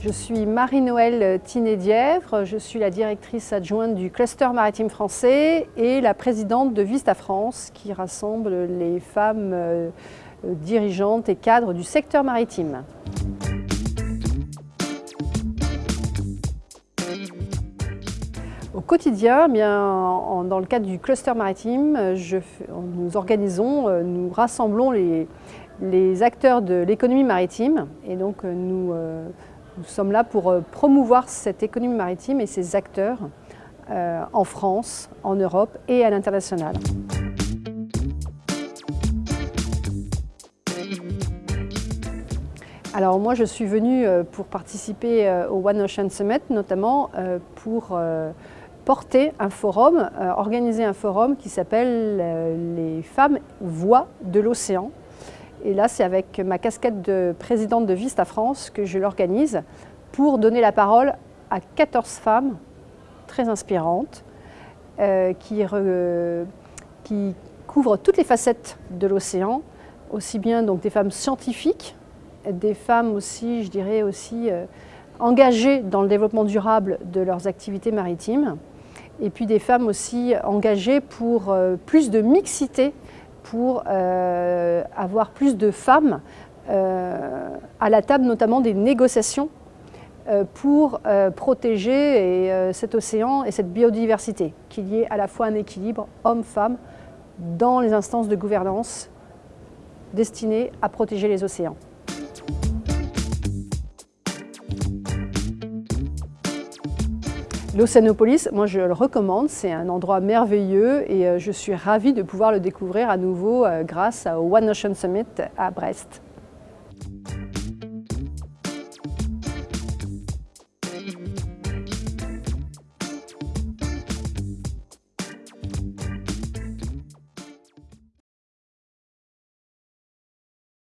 Je suis Marie-Noël Tinet-Dièvre, je suis la directrice adjointe du cluster maritime français et la présidente de Vista France qui rassemble les femmes euh, dirigeantes et cadres du secteur maritime. Au quotidien, eh dans le cadre du cluster maritime, nous organisons, euh, nous rassemblons les, acteurs de l'économie maritime et donc euh, euh, nous, sommes là pour promouvoir cette économie maritime et ses acteurs en France, en Europe et à l'international. Alors moi je suis venue pour participer au One Ocean Summit notamment pour porter un forum, euh, organiser un forum qui s'appelle euh, Les femmes voix de l'océan. Et là, c'est avec ma casquette de présidente de Vista France que je l'organise pour donner la parole à 14 femmes très inspirantes euh, qui, couvrent toutes les facettes de l'océan, aussi bien des femmes scientifiques, des femmes aussi, je dirais aussi, engagées dans le développement durable de leurs activités maritimes, et puis des femmes aussi engagées pour euh, plus de mixité, pour euh, avoir plus de femmes euh, à la table notamment des négociations pour protéger cet océan et cette biodiversité, qu'il y ait à la fois un équilibre homme-femme dans les instances de gouvernance destinées à protéger les océans. L'Océanopolis, moi je le recommande, c'est un endroit merveilleux et euh, je suis ravie de pouvoir le découvrir à nouveau euh, grâce au One Ocean Summit à Brest.